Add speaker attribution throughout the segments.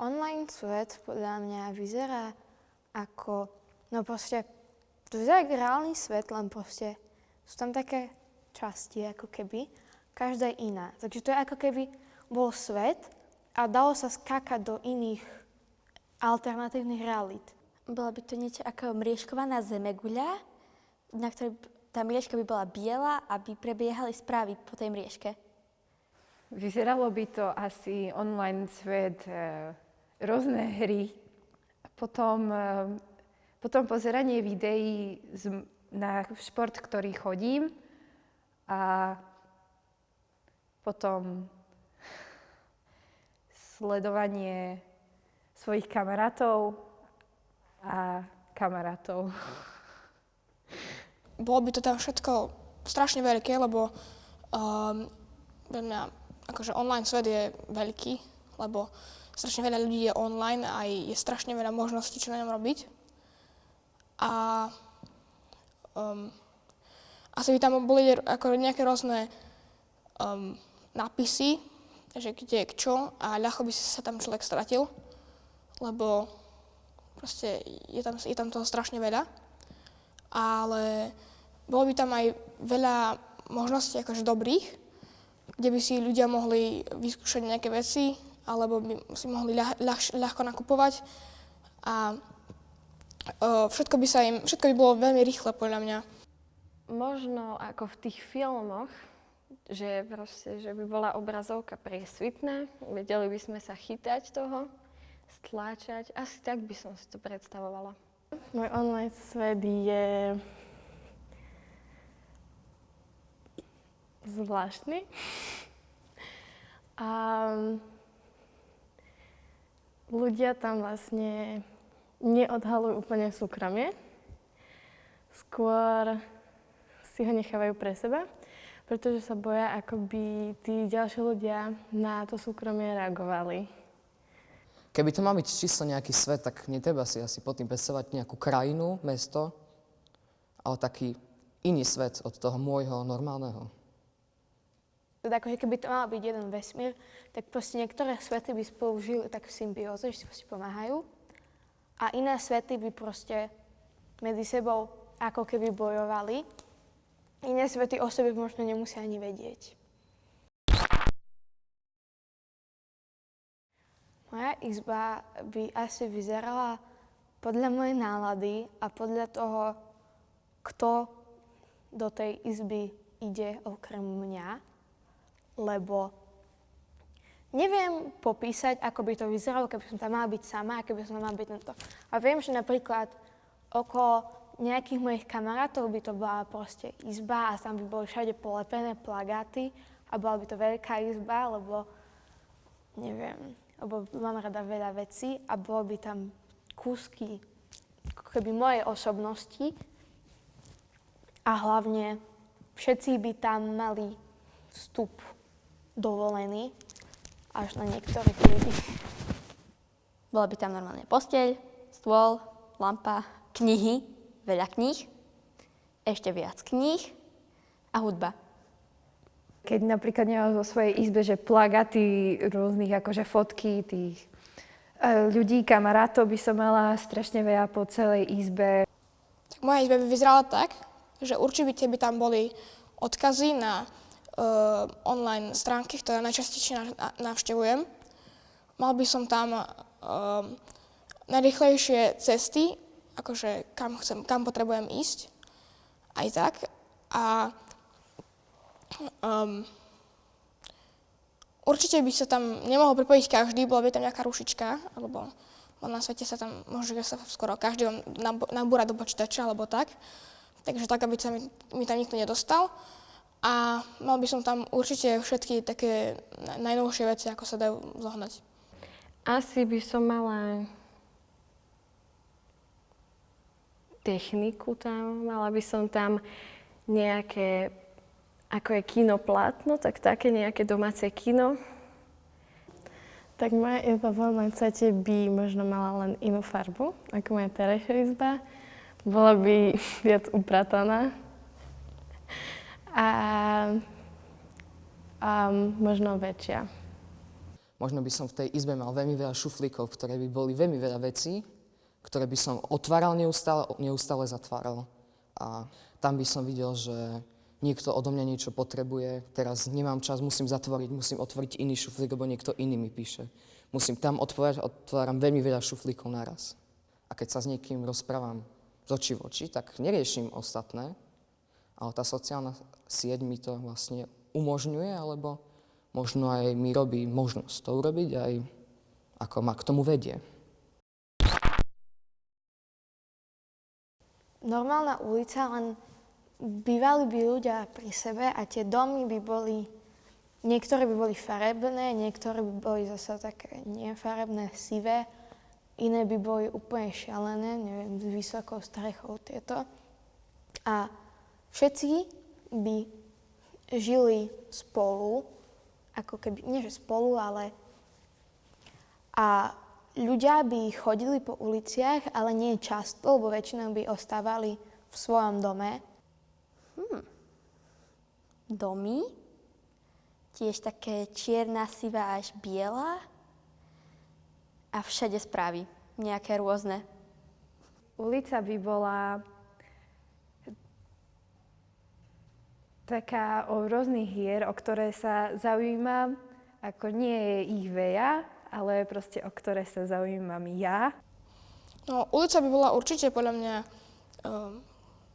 Speaker 1: Online svet podľa mňa vyzerá ako, no proste, to vyzerá ako reálny svet, len proste sú tam také časti ako keby, každá je iná. Takže to je ako keby bol svet a dalo sa skákať do iných alternatívnych realít.
Speaker 2: Bola by to niečo ako mriežkovaná zemeguľa, na ktorej tá mriežka by bola biela, aby prebiehali správy po tej mriežke.
Speaker 3: Vyzeralo by to asi online svet e, rôzne hry, potom, eh, potom pozeranie videí na šport, ktorý chodím a potom sledovanie svojich kamarátov a kamarátov.
Speaker 4: Bolo by to tam všetko strašne veľké, lebo um, akože online svet je veľký, lebo strašne veľa ľudí je online a je strašne veľa možností, čo na ňom robiť. A um, asi by tam boli ako nejaké rôzne um, nápisy, že kde je čo a ľahko by sa tam človek stratil, lebo proste je tam, je tam toho strašne veľa. Ale bolo by tam aj veľa možností akože dobrých, kde by si ľudia mohli vyskúšať nejaké veci, alebo by si mohli ľah, ľah, ľahko nakupovať. A o, všetko by sa im, všetko by bolo veľmi rýchle podľa mňa.
Speaker 5: Možno ako v tých filmoch, že proste, že by bola obrazovka priesvitná, vedeli by sme sa chytať toho, stláčať. Asi tak by som si to predstavovala.
Speaker 6: Môj online svet je zvláštny. A ľudia tam vlastne neodhalujú úplne súkromie. Skôr si ho nechávajú pre seba, pretože sa boja, ako by tí ďalší ľudia na to súkromie reagovali.
Speaker 7: Keby to mal byť čisto nejaký svet, tak netreba si asi pod tým predstavovať nejakú krajinu, mesto, ale taký iný svet od toho môjho normálneho
Speaker 1: teda ako keby to mal byť jeden vesmír, tak proste niektoré svety by spolu žili tak v symbióze, že si proste pomáhajú. A iné svety by proste medzi sebou ako keby bojovali. Iné svety o sebe možno nemusia ani vedieť. Moja izba by asi vyzerala podľa mojej nálady a podľa toho, kto do tej izby ide okrem mňa lebo neviem popísať, ako by to vyzeralo, keby som tam mala byť sama a keby som tam mala byť tento. A viem, že napríklad okolo nejakých mojich kamarátov by to bola proste izba a tam by boli všade polepené plagáty a bola by to veľká izba, lebo neviem, lebo mám rada veľa vecí a bolo by tam kúsky keby mojej osobnosti a hlavne všetci by tam mali vstup dovolený až na niektorých ľudí.
Speaker 2: Bola by tam normálne posteľ, stôl, lampa, knihy, veľa kníh, ešte viac kníh a hudba.
Speaker 3: Keď napríklad nemám vo svojej izbe, že plagaty rôznych akože fotky tých e, ľudí, kamarátov by som mala strašne veľa po celej izbe.
Speaker 4: Tak moja izba by vyzerala tak, že určite by tam boli odkazy na online stránky, ktoré najčastejšie navštevujem. Mal by som tam uh, najrychlejšie cesty, akože kam, chcem, kam potrebujem ísť, aj tak. A um, určite by sa tam nemohol pripojiť každý, bola by tam nejaká rušička, alebo na svete sa tam môže sa skoro každý vám nabúra do počítača, alebo tak. Takže tak, aby sa mi, mi tam nikto nedostal. A mal by som tam určite všetky také najnovšie veci, ako sa dajú zohnať.
Speaker 5: Asi by som mala techniku tam, mala by som tam nejaké, ako je kino plátno, tak také nejaké domáce kino.
Speaker 6: Tak moja izba v online svete by možno mala len inú farbu, ako moja terajšia izba. Bola by viac uprataná, a, a možno väčšia.
Speaker 7: možno by som v tej izbe mal veľmi veľa šuflíkov, ktoré by boli veľmi veľa vecí, ktoré by som otváral neustále, neustále zatváral. A tam by som videl, že niekto odo mňa niečo potrebuje, teraz nemám čas, musím zatvoriť, musím otvoriť iný šuflík, lebo niekto iný mi píše. Musím tam otvárať, otváram veľmi veľa šuflíkov naraz. A keď sa s niekým rozprávam z očí v oči, tak neriešim ostatné, ale tá sociálna sieť mi to vlastne umožňuje, alebo možno aj mi robí možnosť to urobiť, aj ako ma k tomu vedie.
Speaker 1: Normálna ulica, len bývali by ľudia pri sebe a tie domy by boli, niektoré by boli farebné, niektoré by boli zase také nefarebné, sivé, iné by boli úplne šialené, neviem, s vysokou strechou tieto. A všetci by žili spolu, ako keby, nie že spolu, ale a ľudia by chodili po uliciach, ale nie často, lebo väčšinou by ostávali v svojom dome.
Speaker 2: Domy, tiež také čierna, sivá až biela a všade správy, nejaké rôzne.
Speaker 3: Ulica by bola taká o rôznych hier, o ktoré sa zaujímam, ako nie je ich veľa, ale proste o ktoré sa zaujímam ja.
Speaker 4: No, ulica by bola určite podľa mňa um,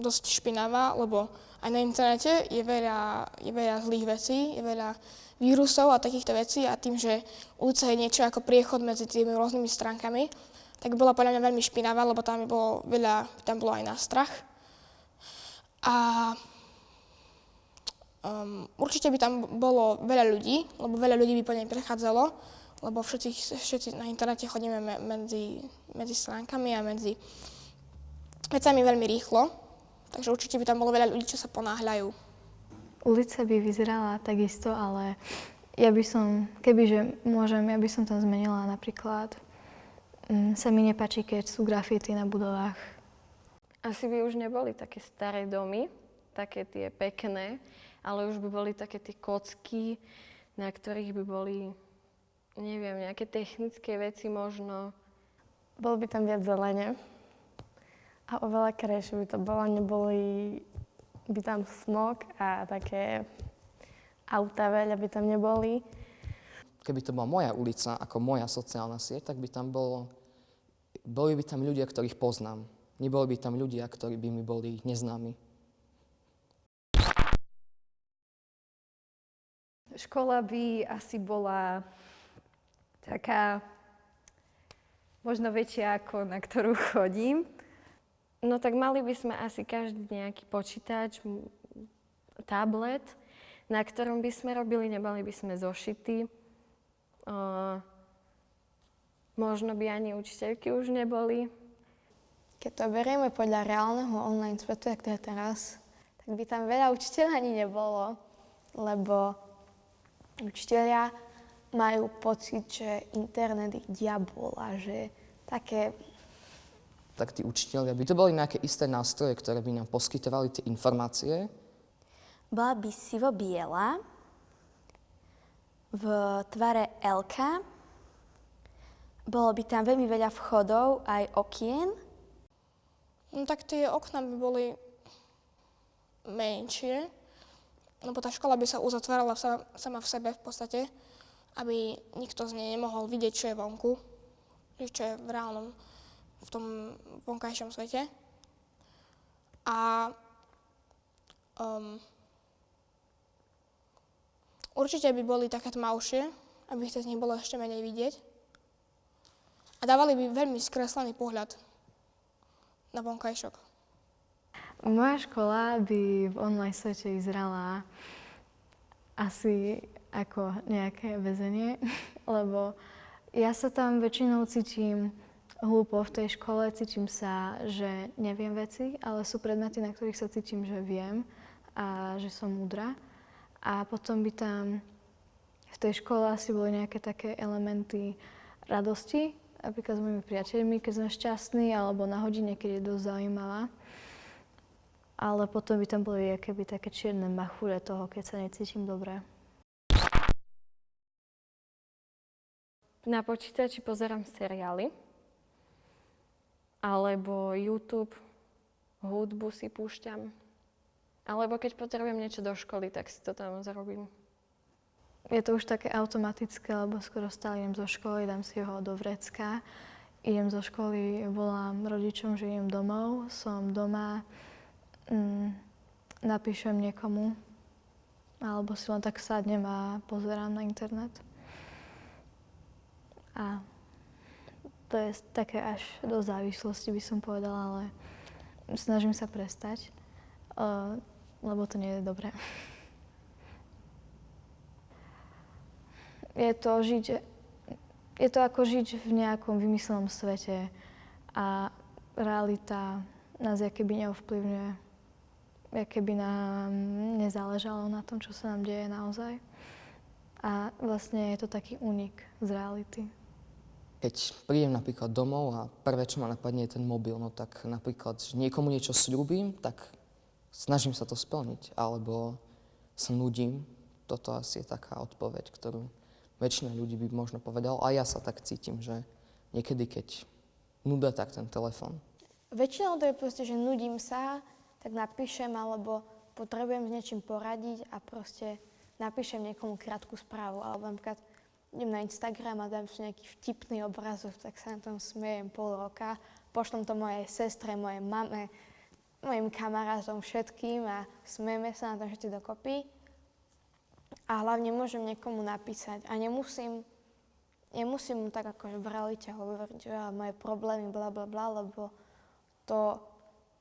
Speaker 4: dosť špinavá, lebo aj na internete je veľa, je veľa zlých vecí, je veľa vírusov a takýchto vecí a tým, že ulica je niečo ako priechod medzi tými rôznymi stránkami, tak bola podľa mňa veľmi špinavá, lebo tam bolo veľa, tam bolo aj na strach. A um, určite by tam bolo veľa ľudí, lebo veľa ľudí by po nej prechádzalo, lebo všetci, všetci na internete chodíme me, medzi, medzi stránkami a medzi vecami veľmi rýchlo. Takže určite by tam bolo veľa ľudí, čo sa ponáhľajú.
Speaker 6: Ulica by vyzerala takisto, ale ja by som, kebyže môžem, ja by som tam zmenila napríklad, mm, sa mi nepáči, keď sú grafity na budovách.
Speaker 5: Asi by už neboli také staré domy, také tie pekné, ale už by boli také tie kocky, na ktorých by boli, neviem, nejaké technické veci možno.
Speaker 6: Bolo by tam viac zelene a oveľa krajšie by to bolo, neboli by tam smog a také auta veľa by tam neboli.
Speaker 7: Keby to bola moja ulica, ako moja sociálna sieť, tak by tam bolo, boli by tam ľudia, ktorých poznám. Neboli by tam ľudia, ktorí by mi boli neznámi.
Speaker 3: Škola by asi bola taká možno väčšia ako na ktorú chodím.
Speaker 5: No tak mali by sme asi každý nejaký počítač, tablet, na ktorom by sme robili, nemali by sme zošity. Uh, možno by ani učiteľky už neboli.
Speaker 1: Keď to berieme podľa reálneho online svetu, jak to je teraz, tak by tam veľa učiteľov ani nebolo, lebo učiteľia majú pocit, že internet je diabol a že také
Speaker 7: Tak tí učiteľia by to boli nejaké isté nástroje, ktoré by nám poskytovali tie informácie.
Speaker 2: Bola by sivo-biela, v tvare L. Bolo by tam veľmi veľa vchodov, aj okien.
Speaker 4: No tak tie okna by boli menšie, lebo tá škola by sa uzatvárala sa, sama v sebe v podstate, aby nikto z nej nemohol vidieť, čo je vonku, čo je v reálnom, v tom vonkajšom svete. A um, určite by boli také tmavšie, aby to z nich bolo ešte menej vidieť. A dávali by veľmi skreslený pohľad na vonkajšok.
Speaker 6: Moja škola by v online svete vyzerala asi ako nejaké väzenie, lebo ja sa tam väčšinou cítim hlúpo v tej škole, cítim sa, že neviem veci, ale sú predmety, na ktorých sa cítim, že viem a že som múdra. A potom by tam v tej škole asi boli nejaké také elementy radosti, napríklad s mojimi priateľmi, keď sme šťastní, alebo na hodine, keď je dosť zaujímavá. Ale potom by tam boli keby také čierne machure toho, keď sa necítim dobre.
Speaker 5: na počítači pozerám seriály, alebo YouTube, hudbu si púšťam, alebo keď potrebujem niečo do školy, tak si to tam zarobím.
Speaker 6: Je to už také automatické, lebo skoro stále idem zo školy, dám si ho do vrecka. Idem zo školy, volám rodičom, že idem domov, som doma, mm, napíšem niekomu, alebo si len tak sadnem a pozerám na internet. A to je také až do závislosti, by som povedala, ale snažím sa prestať, uh, lebo to nie je dobré. Je to žiť, je to ako žiť v nejakom vymyslenom svete a realita nás keby neovplyvňuje, keby nám nezáležalo na tom, čo sa nám deje naozaj. A vlastne je to taký únik z reality.
Speaker 7: Keď prídem napríklad domov a prvé, čo ma napadne, je ten mobil, no tak napríklad, že niekomu niečo sľúbim, tak snažím sa to splniť, alebo sa nudím. Toto asi je taká odpoveď, ktorú väčšina ľudí by možno povedal. A ja sa tak cítim, že niekedy, keď nuda, tak ten telefon.
Speaker 1: Väčšinou to je proste, že nudím sa, tak napíšem, alebo potrebujem s niečím poradiť a proste napíšem niekomu krátku správu. Alebo napríklad idem na Instagram a dám si nejaký vtipný obrazok, tak sa na tom smejem pol roka. Pošlom to mojej sestre, mojej mame, mojim kamarátom, všetkým a smejeme sa na tom všetci dokopy. A hlavne môžem niekomu napísať a nemusím, nemusím mu tak akože v realite hovoriť, že moje problémy, bla bla bla, lebo to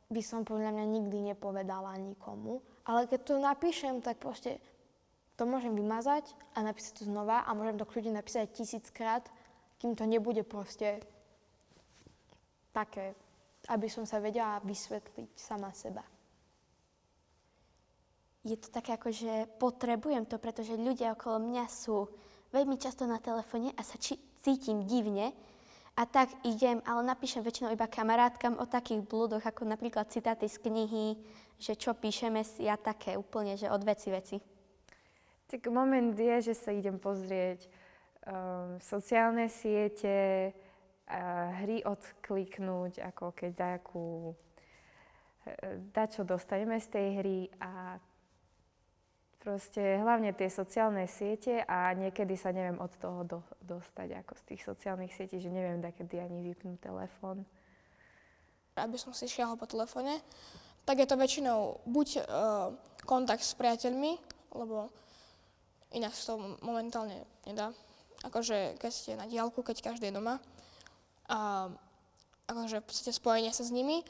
Speaker 1: by som podľa mňa nikdy nepovedala nikomu. Ale keď to napíšem, tak proste to môžem vymazať a napísať to znova a môžem to kľudne napísať tisíckrát, kým to nebude proste také, aby som sa vedela vysvetliť sama seba.
Speaker 2: Je to také ako, že potrebujem to, pretože ľudia okolo mňa sú veľmi často na telefóne a sa či- cítim divne, a tak idem, ale napíšem väčšinou iba kamarátkam o takých blúdoch, ako napríklad citáty z knihy, že čo píšeme si a také úplne, že od veci veci.
Speaker 3: Tak moment je, že sa idem pozrieť um, sociálne siete, uh, hry odkliknúť, ako keď nejakú, dá čo dostaneme z tej hry a proste hlavne tie sociálne siete a niekedy sa neviem od toho do, dostať ako z tých sociálnych sietí, že neviem kedy ani vypnúť telefón.
Speaker 4: Aby som si šiahol po telefóne, tak je to väčšinou buď uh, kontakt s priateľmi, lebo Inak sa to momentálne nedá. Akože keď ste na diálku, keď každý je doma. A akože v podstate spojenie sa s nimi.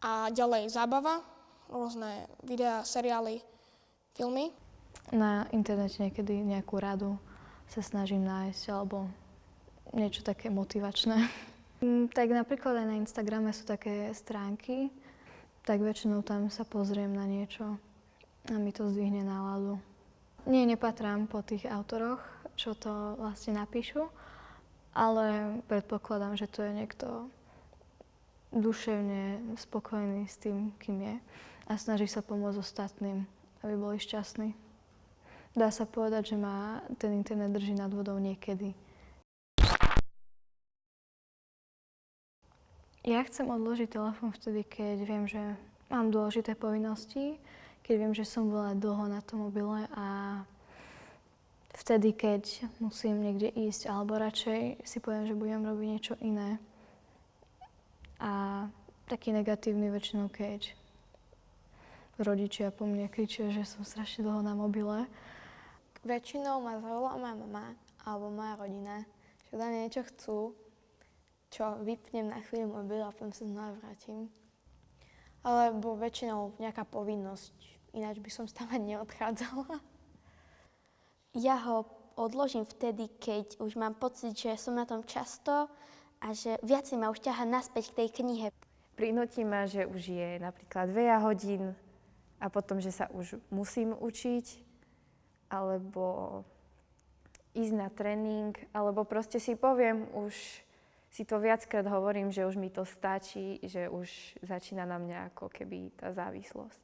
Speaker 4: A ďalej zábava, rôzne videá, seriály, filmy.
Speaker 6: Na internete niekedy nejakú radu sa snažím nájsť, alebo niečo také motivačné. Mm, tak napríklad aj na Instagrame sú také stránky, tak väčšinou tam sa pozriem na niečo a mi to zdvihne náladu. Nie, nepatrám po tých autoroch, čo to vlastne napíšu, ale predpokladám, že to je niekto duševne spokojný s tým, kým je a snaží sa pomôcť ostatným, aby boli šťastní. Dá sa povedať, že ma ten internet drží nad vodou niekedy. Ja chcem odložiť telefón vtedy, keď viem, že mám dôležité povinnosti, keď viem, že som bola dlho na tom mobile a vtedy, keď musím niekde ísť, alebo radšej si poviem, že budem robiť niečo iné. A taký negatívny väčšinou, keď rodičia po mne kričia, že som strašne dlho na mobile.
Speaker 1: Väčšinou ma zavolá moja mama alebo moja rodina, že da niečo chcú, čo vypnem na chvíľu mobil a potom sa znova vrátim. Alebo väčšinou nejaká povinnosť, ináč by som tam ani neodchádzala.
Speaker 2: Ja ho odložím vtedy, keď už mám pocit, že som na tom často a že viac ma už ťaha naspäť k tej knihe.
Speaker 3: Prinúti ma, že už je napríklad veľa hodín a potom, že sa už musím učiť, alebo ísť na tréning, alebo proste si poviem, už si to viackrát hovorím, že už mi to stačí, že už začína na mňa ako keby tá závislosť.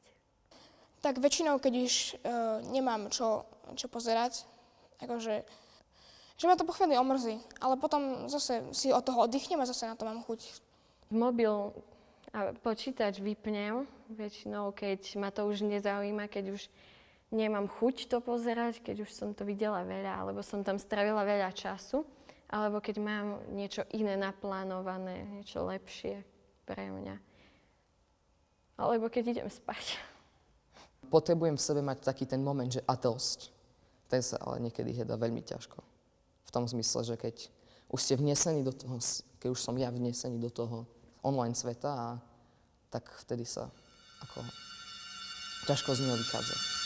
Speaker 4: Tak väčšinou, keď už uh, nemám čo, čo pozerať, akože že ma to po chvíli omrzí, ale potom zase si od toho oddychnem a zase na to mám chuť.
Speaker 5: Mobil a počítač vypnem väčšinou, keď ma to už nezaujíma, keď už nemám chuť to pozerať, keď už som to videla veľa, alebo som tam stravila veľa času, alebo keď mám niečo iné naplánované, niečo lepšie pre mňa. Alebo keď idem spať.
Speaker 7: Potrebujem v sebe mať taký ten moment, že a dosť. Ten sa ale niekedy hľadá veľmi ťažko. V tom zmysle, že keď už ste vnesení do toho, keď už som ja vnesený do toho online sveta, a tak vtedy sa ako ťažko z neho vychádza.